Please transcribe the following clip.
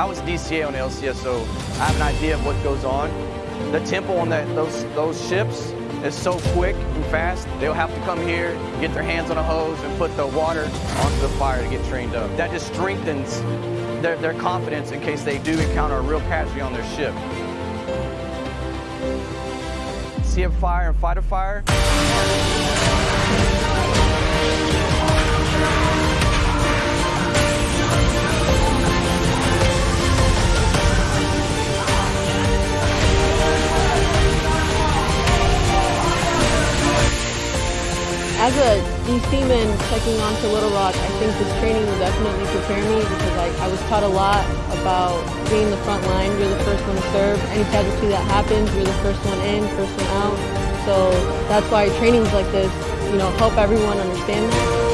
I was DCA on the LCS, so I have an idea of what goes on. The tempo on that those those ships is so quick and fast. They'll have to come here, get their hands on a hose, and put the water onto the fire to get trained up. That just strengthens their, their confidence in case they do encounter a real casualty on their ship. See a fire and fight a fire. As a D seaman checking on to Little Rock, I think this training will definitely prepare me because I, I was taught a lot about being the front line. You're the first one to serve. Any casualty that happens, you're the first one in, first one out. So that's why trainings like this, you know, help everyone understand that.